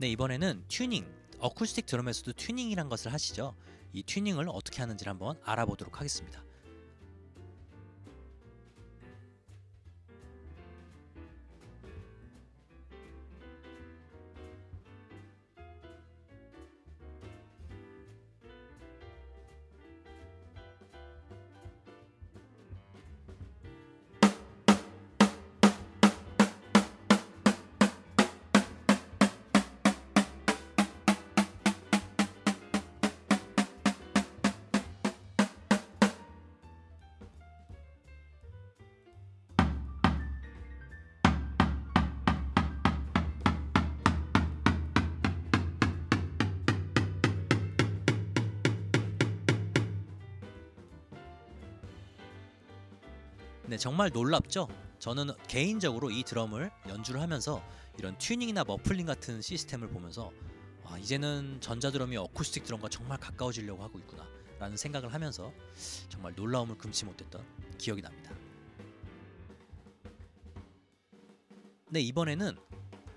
네, 이번에는 튜닝, 어쿠스틱 드럼에서도 튜닝이란 것을 하시죠. 이 튜닝을 어떻게 하는지를 한번 알아보도록 하겠습니다. 네, 정말 놀랍죠? 저는 개인적으로 이 드럼을 연주를 하면서 이런 튜닝이나 muffling 같은 시스템을 보면서 아, 이제는 전자 드럼이 어쿠스틱 드럼과 정말 가까워지려고 하고 있구나 라는 생각을 하면서 정말 놀라움을 금치 못했던 기억이 납니다. 네, 이번에는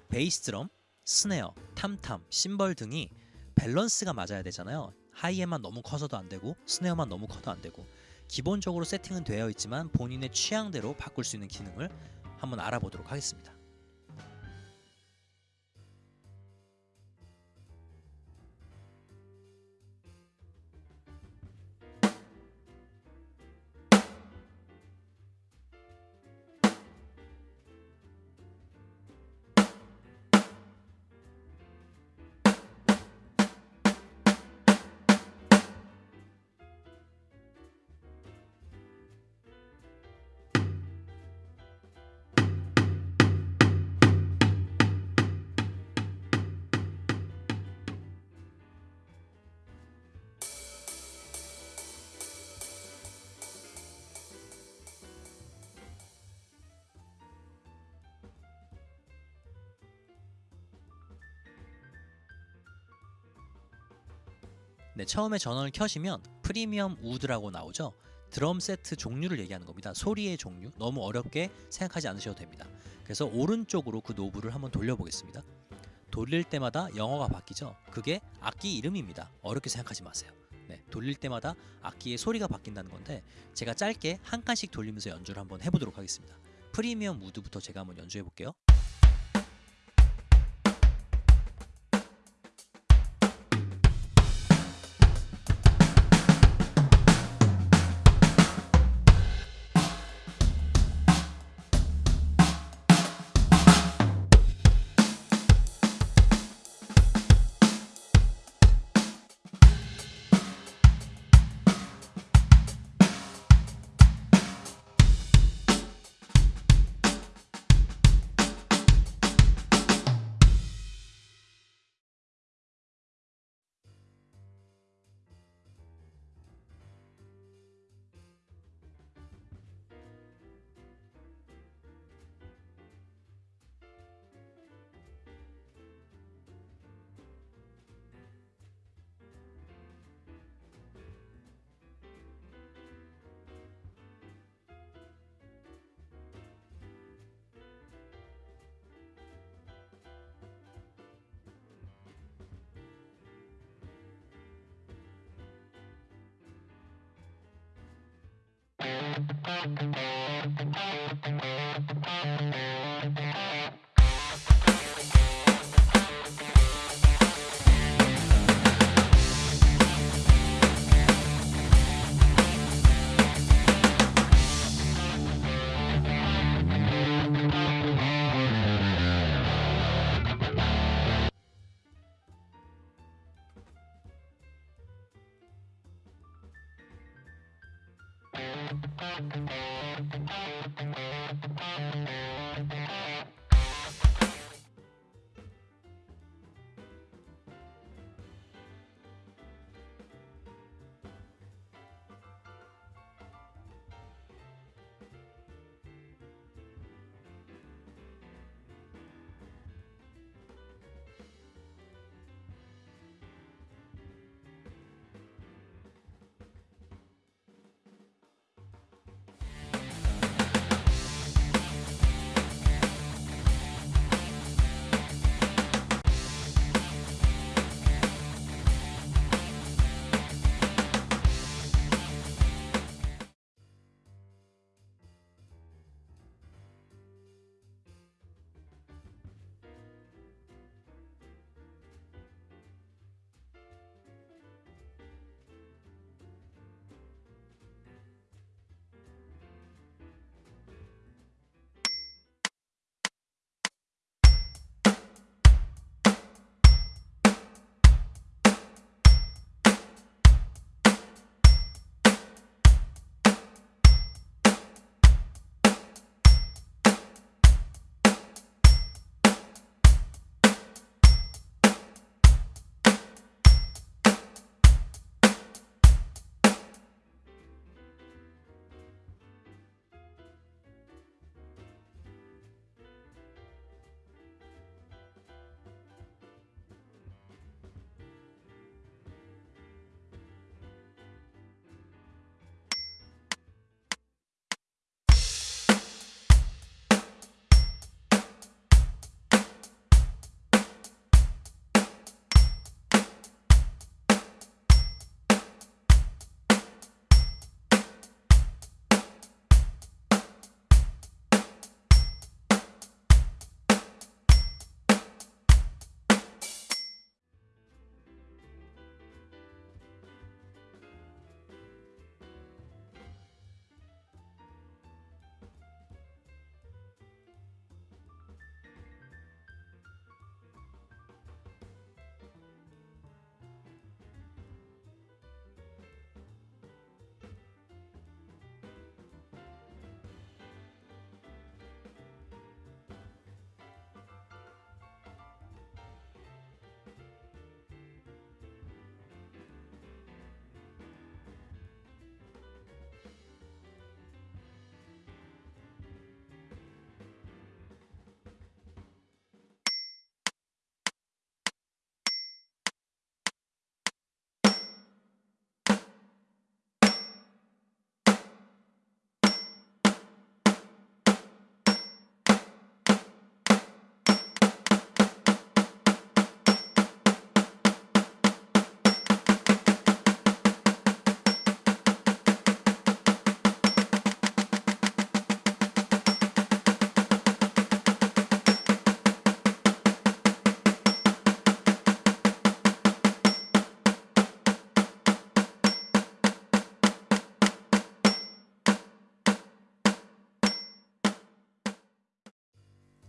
베이스 드럼, snare, 탐탐, 심벌 등이 밸런스가 맞아야 되잖아요. hi-hat만 너무 커서도 안 되고 snare만 너무 커도 안 되고 기본적으로 세팅은 되어 있지만 본인의 취향대로 바꿀 수 있는 기능을 한번 알아보도록 하겠습니다. 네, 처음에 전원을 켜시면 프리미엄 우드라고 나오죠. 드럼 세트 종류를 얘기하는 겁니다. 소리의 종류 너무 어렵게 생각하지 않으셔도 됩니다. 그래서 오른쪽으로 그 노브를 한번 돌려보겠습니다. 돌릴 때마다 영어가 바뀌죠. 그게 악기 이름입니다. 어렵게 생각하지 마세요. 네, 돌릴 때마다 악기의 소리가 바뀐다는 건데 제가 짧게 한 칸씩 돌리면서 연주를 한번 해보도록 하겠습니다. 프리미엄 우드부터 제가 한번 연주해 볼게요.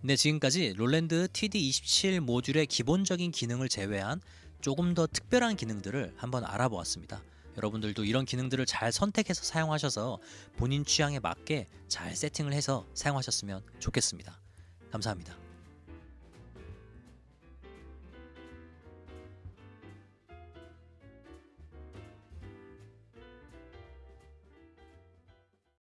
네, 지금까지 롤랜드 TD27 모듈의 기본적인 기능을 제외한 조금 더 특별한 기능들을 한번 알아보았습니다. 여러분들도 이런 기능들을 잘 선택해서 사용하셔서 본인 취향에 맞게 잘 세팅을 해서 사용하셨으면 좋겠습니다. 감사합니다.